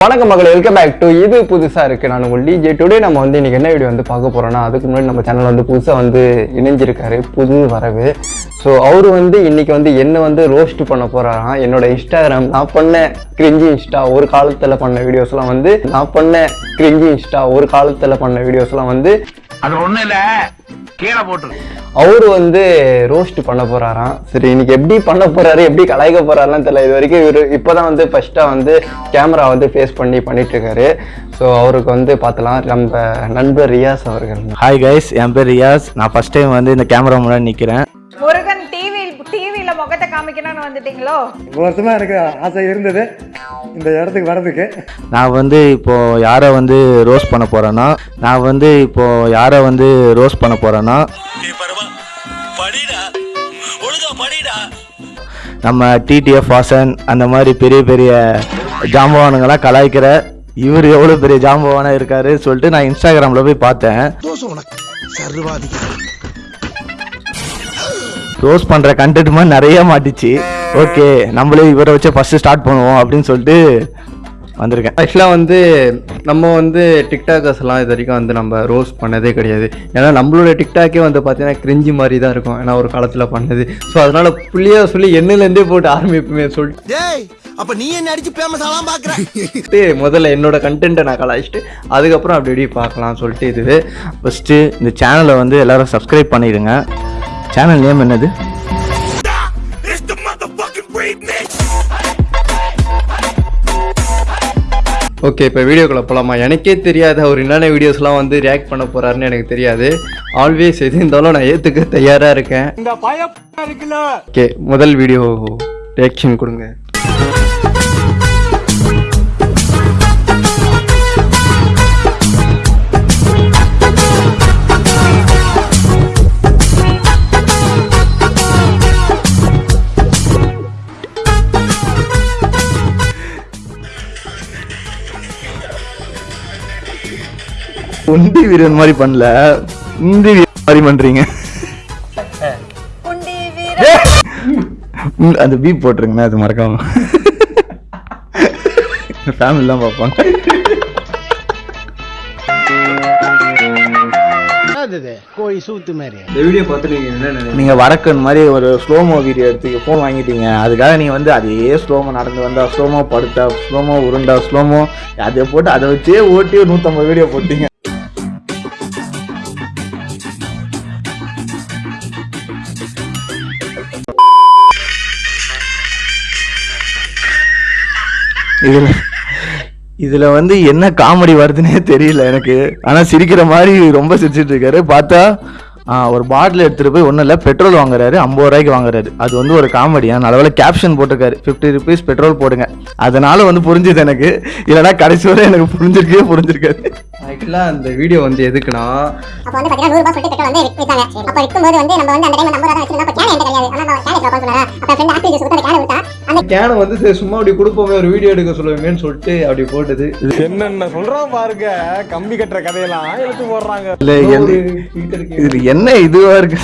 வணக்கம் மகளே welcome back to இது புதுசாக இருக்குது நான் உங்கள் டிஜே டுடே நம்ம வந்து இன்றைக்கி என்ன வீடியோ வந்து பார்க்க போகிறோன்னா அதுக்கு முன்னாடி நம்ம சேனல் வந்து புதுசாக வந்து இணைஞ்சிருக்காரு புது வரவு. ஸோ அவர் வந்து இன்றைக்கி வந்து என்ன வந்து ரோஸ்ட் பண்ண போகிறாராம் என்னோட இன்ஸ்டாகிராம் நான் பண்ண கிரிஞ்சி இன்ஸ்டா ஒரு காலத்தில் பண்ண வீடியோஸ்லாம் வந்து நான் பண்ண கிரிஞ்சி இன்ஸ்டா ஒரு காலத்தில் பண்ண வீடியோஸ்லாம் வந்து அது ஒண்ணும் இல்ல. கீழே போட்டுரு அவரு வந்து ரோஸ்ட் பண்ண போறாராம். சரி இன்னைக்கு எப்படி பண்ண போறாரு எப்படி கலாய்க்க போறாருலாம் தெரியல. இது வரைக்கும் இவரு இப்போதான் வந்து ஃபர்ஸ்டா வந்து கேமரா வந்து ஃபேஸ் பண்ணி பண்ணிட்டு இருக்காரு ஸோ அவருக்கு வந்து பார்த்தலாம் நம்ம நண்பர் ரியாஸ் அவர்கள். ஹாய் கைஸ் என் பேர் ரியாஸ். நான் ஃபர்ஸ்ட் டைம் வந்து இந்த கேமரா முன்னாடி நிற்கிறேன் முருகன் டிவி டிவியில முகத்தை காமிக்கணும்னு வந்துட்டீங்களோ? ரொம்ப வருஷமா எனக்கு ஆசை இருந்தது. இந்த இடத்துக்கு வர்றதுக்கு? நான் வந்து இப்போ யாரை வந்து ரோஸ் பண்ண போறேன்னா நான் வந்து இப்போ யாரை வந்து ரோஸ் பண்ண போறேன்னா நம்ம டிடிஎஃப் வாசன் அந்த மாதிரி பெரிய பெரிய ஜாம்பவானுங்கெல்லாம் கலாய்க்கிற இவர் எவ்வளோ பெரிய ஜாம்பவானா இருக்காரு சொல்லிட்டு நான் இன்ஸ்டாகிராமில் போய் பார்த்தேன். ரோஸ் பண்ணுற கண்டென்ட் மாதிரி நிறைய மாட்டிச்சு. ஓகே நம்மளே இவரை வச்சு ஃபஸ்ட்டு ஸ்டார்ட் பண்ணுவோம் அப்படின்னு சொல்லிட்டு வந்திருக்கேன். ஆக்சுவலாக வந்து நம்ம வந்து டிக்டாக்கர்ஸ் எல்லாம் இது வரைக்கும் வந்து நம்ம ரோஸ் பண்ணதே கிடையாது. ஏன்னா நம்மளோட டிக்டாக்கே வந்து பார்த்தீங்கன்னா கிரிஞ்சி மாதிரி தான் இருக்கும். ஏன்னா ஒரு காலத்தில் பண்ணது. ஸோ அதனால புள்ளியா சொல்லி எண்ணிலேருந்தே போட்டு ஆரம்பிப்புமே சொல்லிட்டு. டேய் அப்ப நீ என்ன அடிச்சு ஃபேமஸ் ஆலாம் பாக்குற? சொல்லிட்டு முதல்ல என்னோட கண்டென்ட்டை நான் கலாய்ச்சிட்டு அதுக்கப்புறம் அப்படி இப்படி பார்க்கலாம் சொல்லிட்டு இது. ஃபஸ்ட்டு இந்த சேனலை வந்து எல்லாரும் சப்ஸ்கிரைப் பண்ணிடுங்க. சேனல் நேம் என்னது? ஓகே இப்போ வீடியோக்குள்ள போகலாமா எனக்கே தெரியாத. அவர் என்னென்ன வீடியோஸ்லாம் வந்து ரியாக்ட் பண்ண போறாருன்னு எனக்கு தெரியாது. ஆல்வேஸ் எது இருந்தாலும் நான் ஏற்றுக்க தயாராக இருக்கேன். ஓகே முதல் வீடியோ ரியாக்ஷன் கொடுங்க. உண்டி வீரன் மாதிரி பண்ணல. உண்டி வீரன் மாதிரி பண்றீங்க. குண்டி அந்த பீப் போட்டுருங்கண்ணா அது மறக்காம. ஃபேமிலிலாம் பார்ப்பாங்க. கோழி சூத்து மாதிரி இந்த வீடியோ பார்த்து நீங்கள் என்ன நினைக்கிறீங்க? நீங்க வடக்கன் மாதிரி ஒரு ஸ்லோமோ வீடியோ எடுத்து ஃபோன் வாங்கிட்டீங்க. அதுக்காக நீங்க வந்து அதே ஸ்லோமோ நடந்து வந்தா ஸ்லோமோ படுத்தா ஸ்லோமோ உருண்டா ஸ்லோமோ அதை போட்டு அதை வச்சே ஓட்டி ஒரு நூற்றம்பது வீடியோ போட்டீங்க. இதுல இதுல வந்து என்ன காமெடி வருதுன்னே தெரியல எனக்கு. ஆனா சிரிக்கிற மாதிரி ரொம்ப சிரிச்சிட்டு இருக்காரு. பார்த்தா ஒரு பாட்டில் எடுத்துட்டு போய் ஒன்றும் இல்லை பெட்ரோல் வாங்குறாரு. ஐம்பது ரூபாய்க்கு வாங்குறாரு. அது வந்து ஒரு காமெடியா நல்லவேளை கேப்ஷன் போட்டிருக்காரு. ஃபிஃப்டி ருபீஸ் பெட்ரோல் போடுங்க. அதனால வந்து புரிஞ்சுது எனக்கு. இல்லைன்னா கடைசி வரை எனக்கு புரிஞ்சிருக்கவே புரிஞ்சிருக்காது. ஆக்சுவலாக அந்த வீடியோ வந்து எதுக்குன்னா அப்போ வந்து பாத்தீங்கன்னா நூறு ரூபாய் சொல்லிட்டு பெட்ரோல் வந்து வித்தாங்க. அப்போ விற்கும்போது வந்து நம்ம வந்து அந்த டைம் நம்பர் தான் வச்சிருந்தோம். அப்போ கேன் என்கிட்ட கிடையாது. ஆனா நான் கேன் கேனை வந்து சரி சும்மா அப்படி கொடுப்போமே ஒரு வீடியோ எடுக்க சொல்லுவேன்னு சொல்லிட்டு அப்படி போட்டது. என்னென்ன சொல்றோம் பாருங்க கம்பி கட்டுற கதையெல்லாம் எடுத்து போடுறாங்க. இது என்ன இதுவா இருக்கு?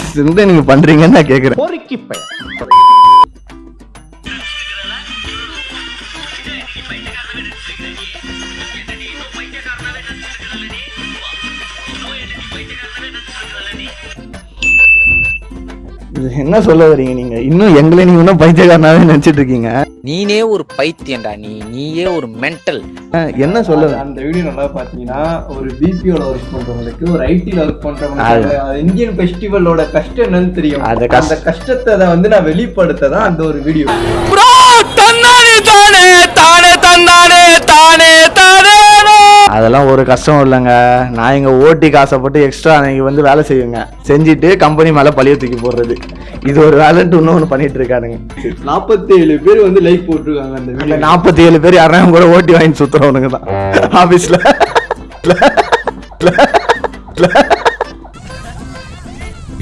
நீங்க பண்றீங்கன்னு நான் பொறுக்கி இது என்ன சொல்ல வரீங்க நீங்க? இன்னும் எங்களை நீங்க இன்னும் பைத்தியக்காரனாவே நினைச்சிட்டு இருக்கீங்க. நீனே ஒரு பைத்தியம்டா நீ. நீயே ஒரு மென்டல் என்ன சொல்ல அந்த- வீடியோ நல்லா பார்த்தீங்கன்னா ஒரு பிபிஓல ஒர்க் பண்றவங்களுக்கு ஒரு ஐடில ஒர்க் பண்றவங்களுக்கு இந்தியன் ஃபெஸ்டிவலோட கஷ்டம் என்னன்னு தெரியும். அந்த கஷ்ட- அந்த கஷ்டத்தை அதை வந்து நான் வெளிப்படுத்த தான் அந்த ஒரு வீடியோ அதெல்லாம் ஒரு கஷ்டம் இல்லைங்க. நான் இங்க ஓட்டிக்கு ஆசைப்பட்டு எக்ஸ்ட்ரா அன்னைக்கு வந்து வேலை செய்வேங்க செஞ்சுட்டு கம்பெனி மேல பழிய தூக்கி போடுறது. இது ஒரு வேலைன்ட்டு இன்னொன்று பண்ணிட்டு இருக்கானுங்க. நாற்பத்தி ஏழு பேர் வந்து லைக் போட்டிருக்காங்க அந்த அந்த நாற்பத்தி ஏழு பேர் யாரும் கூட ஓட்டி வாங்கி சுத்துறவனுங்க தான். ஆபீஸ்ல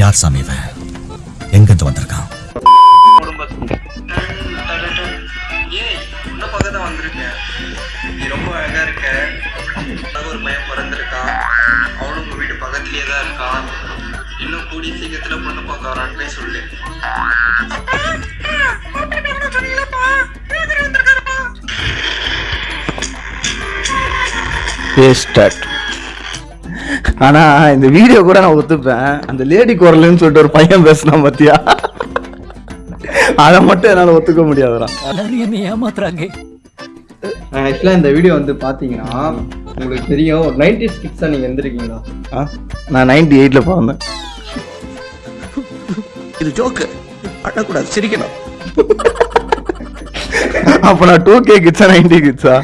யார் சாமி இவன்? வேஸ்டட் ஆனா இந்த வீடியோ கூட நான் ஒத்துப்பேன். அந்த லேடி குரல்னு சொல்லிட்டு ஒரு பையன் பேசினான் பாத்தியா? அதை மட்டும் என்னால ஒத்துக்க முடியாதுடா. ஆக்சுவலாக இந்த வீடியோ வந்து பார்த்தீங்கன்னா உங்களுக்கு தெரியும் ஒரு நைன்டி ஸ்கிட்ஸாக நீங்கள் எந்திருக்கீங்களா? நான் நைன்டி எயிட்ல பிறந்தேன். இது ஜோக்கு அழக்கூடாது சிரிக்கணும். அப்ப நான் டூ கே கிட்ஸா நைன்டி கிட்ஸா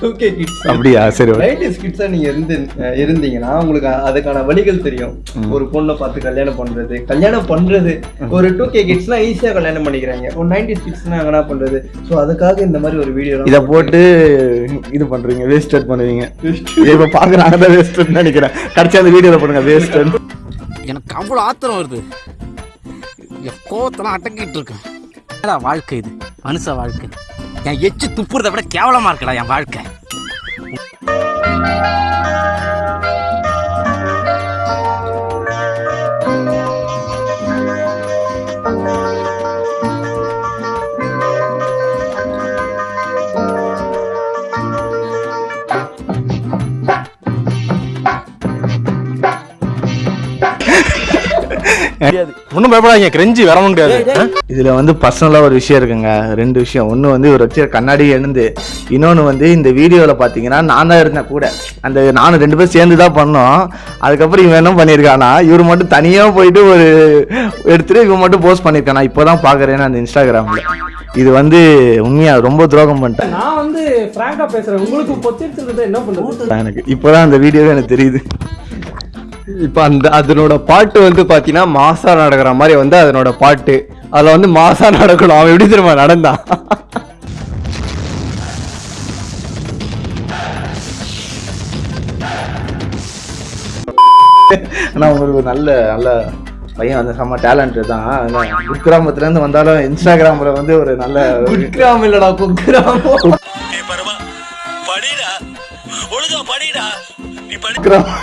டூ கே கிட்ஸ் அப்படியா? சரி okay. நைன்டி ஸ்கிட்ஸாக நீங்கள் இருந்து இருந்தீங்கன்னா உங்களுக்கு அதுக்கான வழிகள் தெரியும். ஒரு பொண்ணை பார்த்து கல்யாணம் பண்ணுறது கல்யாணம் பண்ணுறது ஒரு டூ கே கிட்ஸ்னா ஈஸியாக கல்யாணம் பண்ணிக்கிறாங்க. ஒரு நைன்டி ஸ்கிட்ஸ்னா என்ன பண்ணுறது ஸோ அதுக்காக இந்த மாதிரி ஒரு வீடியோ இத போட்டு இது பண்றீங்க வேஸ்டட் பண்ணுவீங்க. இப்ப பாக்குறாங்க தான் வேஸ்டட் நினைக்கிறேன். கடைசி அந்த வீடியோல பண்ணுங்க வேஸ்டட் எனக்கு அவ்வளோ ஆத்திரம் வருது. கோவத்தெல்லாம் அடக்கிட்டு இருக்கேன். வாழ்க்கை இது? மனுஷ வாழ்க்கை. என் எச்சு துப்புறதை விட கேவலமா இருக்கடா என் வாழ்க்கை. ஒன்றும் பயப்படாதீங்க கிரெஞ்சி வரவும் முடியாது இதுல வந்து பர்சனலா ஒரு விஷயம் இருக்குங்க. ரெண்டு விஷயம். ஒண்ணு வந்து இவர் வச்சு கண்ணாடி எழுந்து இன்னொன்னு வந்து இந்த வீடியோல பாத்தீங்கன்னா நான் தான் இருந்தேன் கூட. அந்த நானும் ரெண்டு பேரும் சேர்ந்து தான் பண்ணோம். அதுக்கப்புறம் இவன் என்ன பண்ணியிருக்கானா இவர் மட்டும் தனியா போயிட்டு ஒரு எடுத்துட்டு இவன் மட்டும் போஸ்ட் பண்ணியிருக்கான் நான் இப்போதான் பாக்குறேன் அந்த இன்ஸ்டாகிராம்ல இது வந்து உண்மையா ரொம்ப துரோகம் பண்ணிட்டேன். நான் வந்து பிராங்கா பேசுறேன். உங்களுக்கு என்ன பண்றது எனக்கு இப்போதான் அந்த வீடியோவே எனக்கு தெரியுது. இப்போ அந்த அதனோட பாட்டு வந்து பார்த்தீங்கன்னா மாசா நடக்கிற மாதிரி வந்து அதனோட பாட்டு. அதில் வந்து மாசா நடக்கணும். அவன் எப்படி தெரியுமா? நடந்தான் ஆனா உங்களுக்கு ஒரு நல்ல நல்ல பையன் வந்து செம்ம டேலண்ட் தான். அதான் குக்கிராமத்துல இருந்து வந்தாலும் இன்ஸ்டாகிராம்ல வந்து ஒரு நல்ல குட்கிராம் இல்லடா குக்கிராமம் கிராம-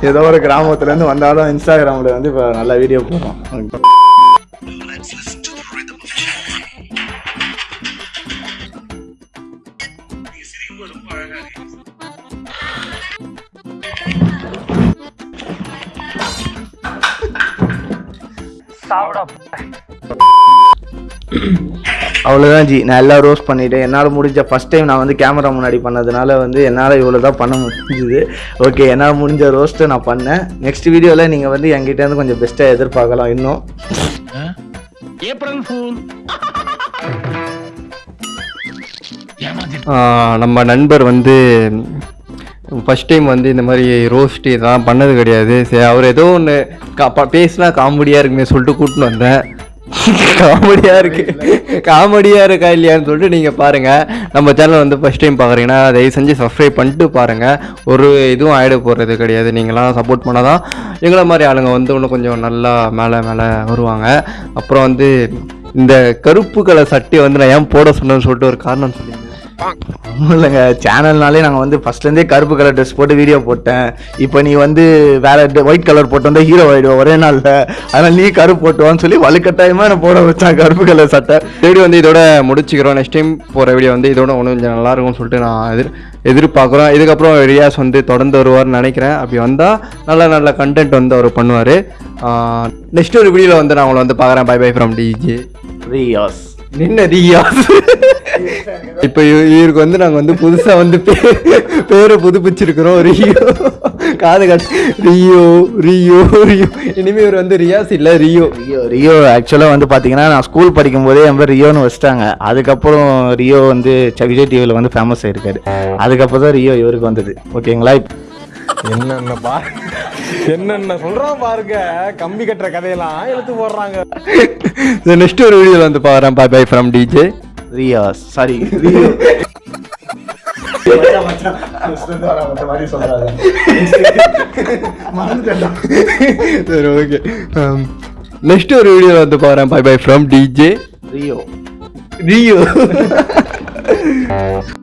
ஏதோ ஒரு கிராமத்துல இருந்து வந்தாலும் இன்ஸ்டாகிராம்ல வந்து இப்ப நல்ல வீடியோ போடுறோம். அவ்வளோதான் ஜி. நான் எல்லாம் ரோஸ்ட் பண்ணிட்டேன். என்னால் முடிஞ்ச ஃபர்ஸ்ட் டைம் நான் வந்து கேமரா முன்னாடி பண்ணதுனால வந்து என்னால் இவ்வளோ தான் பண்ண முடிஞ்சுது. ஓகே என்னால் முடிஞ்ச ரோஸ்ட்டை நான் பண்ணேன். நெக்ஸ்ட் வீடியோவில் நீங்கள் வந்து என்கிட்ட இருந்து கொஞ்சம் பெஸ்ட்டாக எதிர்பார்க்கலாம் இன்னும். ஏப்ரல் ஃபூல் ஆஹ் நம்ம நண்பர் வந்து ஃபர்ஸ்ட் டைம் வந்து இந்த மாதிரி ரோஸ்ட் இதெல்லாம் பண்ணது கிடையாது. சரி அவர் ஏதோ ஒன்று கா பேசினா காமெடியாக இருக்குமே சொல்லிட்டு கூட்டின்னு வந்தேன். காமெடியாக இருக்கு. காமெடியாக இருக்கா இல்லையான்னு சொல்லிட்டு நீங்கள் பாருங்கள் நம்ம சேனல் வந்து ஃபர்ஸ்ட் டைம் பார்க்குறீங்கன்னா தயவு செஞ்சு சப்ஸ்கிரைப் பண்ணிட்டு பாருங்கள் ஒரு இதுவும் ஆயிட போடுறது கிடையாது. நீங்களாம் சப்போர்ட் பண்ணால் தான் எங்களை மாதிரி ஆளுங்க வந்து இன்னும் கொஞ்சம் நல்லா மேலே மேலே வருவாங்க. அப்புறம் வந்து இந்த கருப்பு கலர் சட்டையை வந்து நான் ஏன் போட சொன்னேன்னு சொல்லிட்டு ஒரு காரணம் சொல்லி இல்லைங்க சேனல்னாலே நாங்கள் வந்து ஃபர்ஸ்ட்லேருந்தே கருப்பு கலர் ட்ரெஸ் போட்டு வீடியோ போட்டேன். இப்போ நீ வந்து வேற ஒயிட் கலர் போட்டு வந்தால் ஹீரோ ஆயிடுவோம் ஒரே நாளில். அதனால் நீ கருப்பு போட்டுவான்னு சொல்லி வலுக்கட்டாயமாக என்ன போட வச்சான் கருப்பு கலர் சட்டை. வீடியோ வந்து இதோட முடிச்சுக்கிறோம். நெக்ஸ்ட் டைம் போகிற வீடியோ வந்து இதோட ஒன்றும் கொஞ்சம் நல்லா இருக்கும்னு சொல்லிட்டு நான் எதிர் எதிர்பார்க்குறோம். இதுக்கப்புறம் ரியாஸ் வந்து தொடர்ந்து வருவார்னு நினைக்கிறேன். அப்படி வந்தால் நல்ல நல்ல கண்டென்ட் வந்து அவர் பண்ணுவார். நெக்ஸ்ட் ஒரு வீடியோவில் வந்து நான் உங்களை வந்து பார்க்குறேன். Bye bye from DJ Riyaz நின்ன ரியாஸ் இப்போ இவ- இவருக்கு வந்து நாங்கள் வந்து புதுசாக வந்து பே- பேரை புதுப்பிச்சிருக்கிறோம். ரியோ. காது கட்டு ரியோ ரியோ ரியோ. இனிமேல் இவர் வந்து ரியாஸ் இல்லை ரியோ. ரியோ ரியோ ஆக்சுவலாக வந்து பார்த்தீங்கன்னா நான் ஸ்கூல் படிக்கும் போதே என் பேர் ரியோன்னு வச்சிட்டாங்க. அதுக்கப்புறம் ரியோ வந்து விஜய் டிவியில் வந்து ஃபேமஸ் ஆயிருக்காரு. அதுக்கப்புறம் தான் ரியோ இவருக்கு வந்தது. ஓகேங்களா இப்ப- என்னென்ன பா என்னென்ன சொல்றான் பாருங்க. கம்பி கட்டுற கதையெல்லாம் இழுத்து போடுறாங்க. நெக்ஸ்ட் ஒரு வீடியோவில் வந்து பார்க்குறேன். Bye bye from DJ Riyaz sorry Rio. சரி ஓகே நெக்ஸ்ட் ஒரு வீடியோவில் வந்து பார்க்குறேன். Bye bye from DJ Rio. Rio.